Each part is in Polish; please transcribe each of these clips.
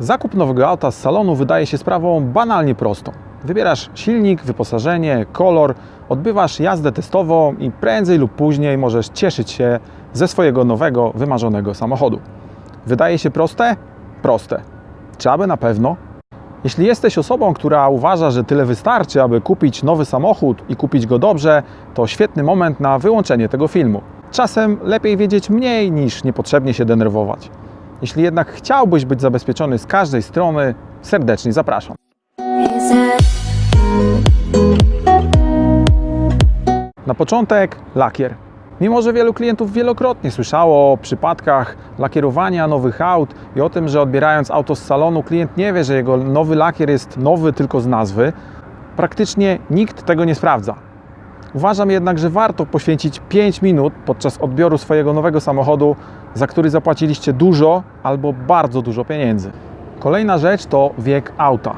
Zakup nowego auta z salonu wydaje się sprawą banalnie prostą. Wybierasz silnik, wyposażenie, kolor, odbywasz jazdę testową i prędzej lub później możesz cieszyć się ze swojego nowego, wymarzonego samochodu. Wydaje się proste? Proste. Czy aby na pewno? Jeśli jesteś osobą, która uważa, że tyle wystarczy, aby kupić nowy samochód i kupić go dobrze, to świetny moment na wyłączenie tego filmu. Czasem lepiej wiedzieć mniej niż niepotrzebnie się denerwować. Jeśli jednak chciałbyś być zabezpieczony z każdej strony, serdecznie zapraszam. Na początek lakier. Mimo, że wielu klientów wielokrotnie słyszało o przypadkach lakierowania nowych aut i o tym, że odbierając auto z salonu, klient nie wie, że jego nowy lakier jest nowy tylko z nazwy, praktycznie nikt tego nie sprawdza. Uważam jednak, że warto poświęcić 5 minut podczas odbioru swojego nowego samochodu, za który zapłaciliście dużo albo bardzo dużo pieniędzy. Kolejna rzecz to wiek auta.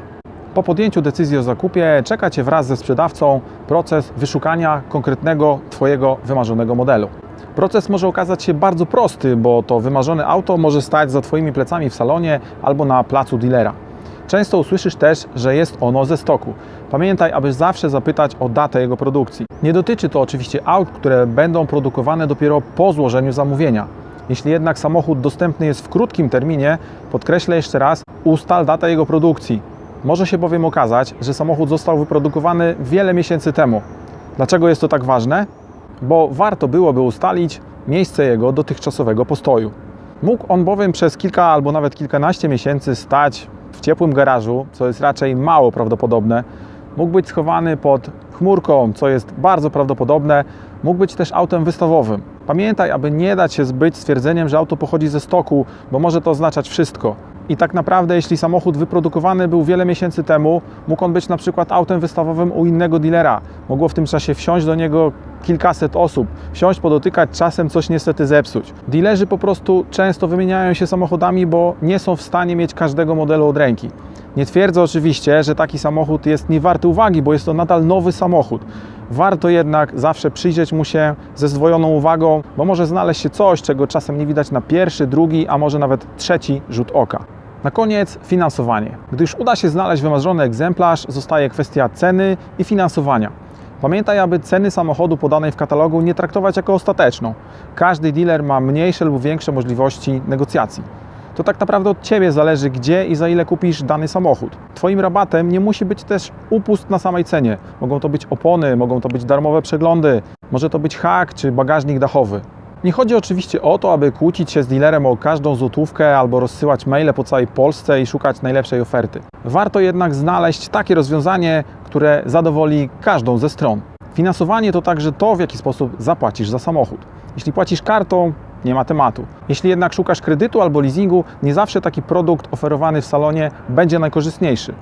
Po podjęciu decyzji o zakupie czeka Cię wraz ze sprzedawcą proces wyszukania konkretnego Twojego wymarzonego modelu. Proces może okazać się bardzo prosty, bo to wymarzone auto może stać za Twoimi plecami w salonie albo na placu dealera. Często usłyszysz też, że jest ono ze stoku. Pamiętaj, aby zawsze zapytać o datę jego produkcji. Nie dotyczy to oczywiście aut, które będą produkowane dopiero po złożeniu zamówienia. Jeśli jednak samochód dostępny jest w krótkim terminie, podkreślę jeszcze raz, ustal datę jego produkcji. Może się bowiem okazać, że samochód został wyprodukowany wiele miesięcy temu. Dlaczego jest to tak ważne? Bo warto byłoby ustalić miejsce jego dotychczasowego postoju. Mógł on bowiem przez kilka albo nawet kilkanaście miesięcy stać w ciepłym garażu, co jest raczej mało prawdopodobne. Mógł być schowany pod chmurką, co jest bardzo prawdopodobne. Mógł być też autem wystawowym. Pamiętaj, aby nie dać się zbyć stwierdzeniem, że auto pochodzi ze stoku, bo może to oznaczać wszystko. I tak naprawdę, jeśli samochód wyprodukowany był wiele miesięcy temu, mógł on być na przykład autem wystawowym u innego dealera. Mogło w tym czasie wsiąść do niego kilkaset osób, wsiąść, podotykać, czasem coś niestety zepsuć. Dealerzy po prostu często wymieniają się samochodami, bo nie są w stanie mieć każdego modelu od ręki. Nie twierdzę oczywiście, że taki samochód jest niewarty uwagi, bo jest to nadal nowy samochód. Warto jednak zawsze przyjrzeć mu się ze zdwojoną uwagą, bo może znaleźć się coś, czego czasem nie widać na pierwszy, drugi, a może nawet trzeci rzut oka. Na koniec finansowanie. Gdy już uda się znaleźć wymarzony egzemplarz, zostaje kwestia ceny i finansowania. Pamiętaj, aby ceny samochodu podanej w katalogu nie traktować jako ostateczną. Każdy dealer ma mniejsze lub większe możliwości negocjacji. To tak naprawdę od Ciebie zależy, gdzie i za ile kupisz dany samochód. Twoim rabatem nie musi być też upust na samej cenie. Mogą to być opony, mogą to być darmowe przeglądy, może to być hak czy bagażnik dachowy. Nie chodzi oczywiście o to, aby kłócić się z dealerem o każdą złotówkę albo rozsyłać maile po całej Polsce i szukać najlepszej oferty. Warto jednak znaleźć takie rozwiązanie, które zadowoli każdą ze stron. Finansowanie to także to, w jaki sposób zapłacisz za samochód. Jeśli płacisz kartą, nie ma tematu. Jeśli jednak szukasz kredytu albo leasingu, nie zawsze taki produkt oferowany w salonie będzie najkorzystniejszy.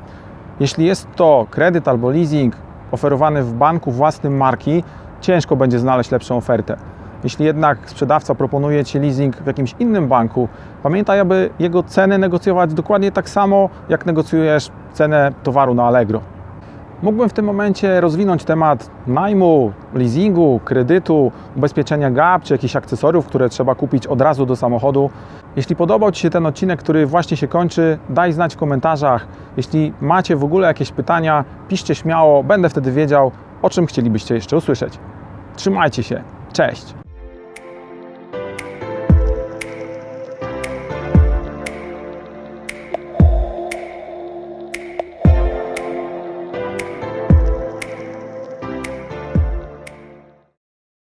Jeśli jest to kredyt albo leasing oferowany w banku własnym marki, ciężko będzie znaleźć lepszą ofertę. Jeśli jednak sprzedawca proponuje Ci leasing w jakimś innym banku, pamiętaj, aby jego cenę negocjować dokładnie tak samo, jak negocjujesz cenę towaru na Allegro. Mógłbym w tym momencie rozwinąć temat najmu, leasingu, kredytu, ubezpieczenia GAP czy jakichś akcesoriów, które trzeba kupić od razu do samochodu. Jeśli podobał Ci się ten odcinek, który właśnie się kończy, daj znać w komentarzach. Jeśli macie w ogóle jakieś pytania, piszcie śmiało, będę wtedy wiedział, o czym chcielibyście jeszcze usłyszeć. Trzymajcie się, cześć!